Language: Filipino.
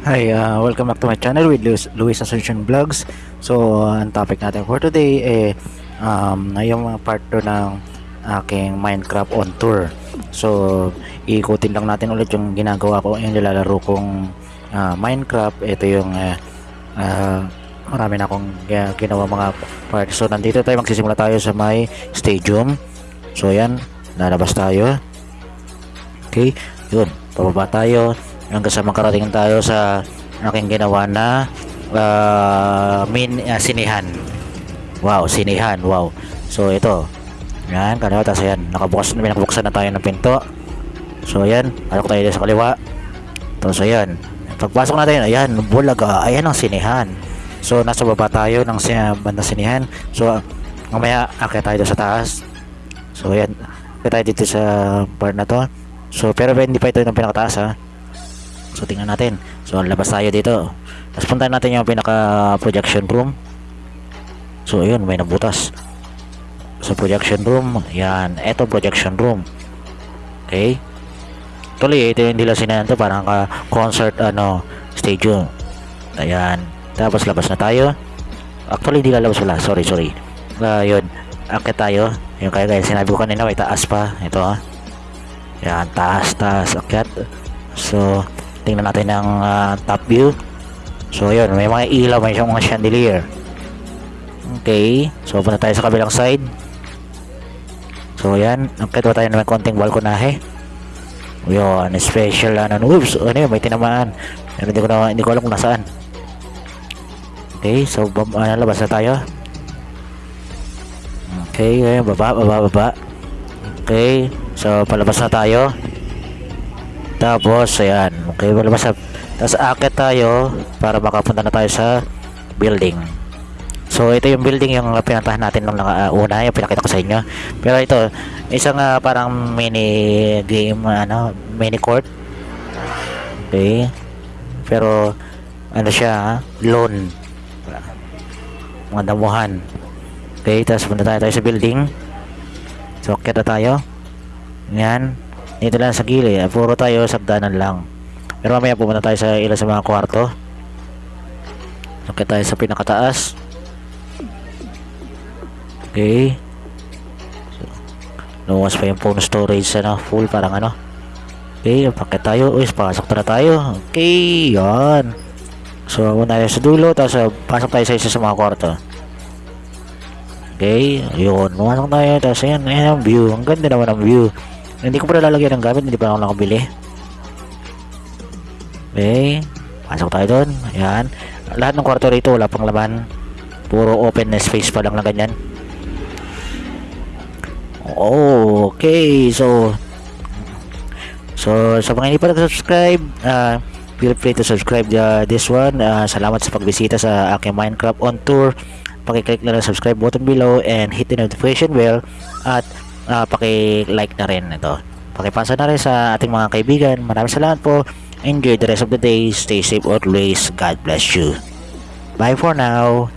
Hi, uh, welcome back to my channel with Luis, Luis Ascension Vlogs. So, uh, ang topic natin for today eh um, yung part 2 ng aking Minecraft on tour. So, iikutin lang natin ulit yung ginagawa ko, yung nilalaro kong uh, Minecraft. Ito yung uh, uh, marami na akong uh, ginawa mga parts. So, nandito tayo, magsisimula tayo sa may stadium. So, yan, lalabas tayo. Okay, yun, pababa tayo hanggang sa makarating tayo sa aking ginawa na uh, min uh, sinihan. Wow sinihan wow. So ito. Yan kaliwa tapos yan nakabukas na nakabuksan na tayo ng pinto. So ayan alok tayo sa kaliwa. Tapos ayan. Pagpasok natin ayan bulaga ayan ang sinihan. So nasa baba tayo ng sin banda sinihan. So mamaya akit tayo sa taas. So ayan akit tayo dito sa part na to. So pero hindi pa ito yung pinakataas ha So tingnan natin. So labas tayo dito. Tapos puntahan natin yung pinaka projection room. So ayun, may nabutas. Sa projection room, yan, eto projection room. Okay? Tuloy, ito yung nila sinayan to parang ka concert ano, stadium. Ayan. Tapos labas na tayo. Actually, hindi lalabas wala. Sorry, sorry. Uh, yun. Akit tayo. Yung kaya kaya sinabi ko kanina, may taas pa. Ito ha. Yan, taas, taas. Akyat. So, tingnan natin ang uh, top view. So yun may mga ilaw may mga chandelier. Okay so punta tayo sa kabilang side. So yan okay tayo na may konting balkonahe? Yun special ano oops ano yun may tinamaan. Pero hindi ko na hindi ko alam kung nasaan. Okay so ano, labas na tayo. Okay ayun, baba baba baba. Okay so palabas na tayo tapos, ayan. Okay, malabas na. Tapos, akit tayo para makapunta na tayo sa building. So, ito yung building yung pinatahan natin nung naka, uh, una, yung pinakita ko sa inyo. Pero ito, isang uh, parang mini game, ano, mini court. Okay. Pero, ano siya, loan. Mga damuhan. Okay, tapos punta tayo, tayo sa building. So, akit na tayo. Yan dito lang sa gilid puro tayo sagdanan lang. Pero mamaya pumunta tayo sa ilan sa mga kwarto. Okay tayo sa pinakataas. Okay. So, luwas pa yung phone storage ano full parang ano. Okay pakit tayo. Uy pasok na tayo. Okay yan. So una tayo sa dulo tapos uh, pasok tayo sa isa sa mga kwarto. Okay yun pumasok tayo tapos ayan ayan ang view. Ang ganda naman ang view hindi ko pa lalagyan ng gamit, hindi pa ako nakabili. Okay. Pasok tayo doon. Ayan. Lahat ng kwarto rito, wala pang laman. Puro open space pa lang na ganyan. Okay. So, so sa mga hindi pa nag-subscribe, uh, feel free to subscribe uh, this one. Uh, salamat sa pagbisita sa aking Minecraft on tour. Pakiclick na lang subscribe button below and hit the notification bell at uh, paki-like na rin ito. Pakipasa na rin sa ating mga kaibigan. Maraming salamat po. Enjoy the rest of the day. Stay safe always. God bless you. Bye for now.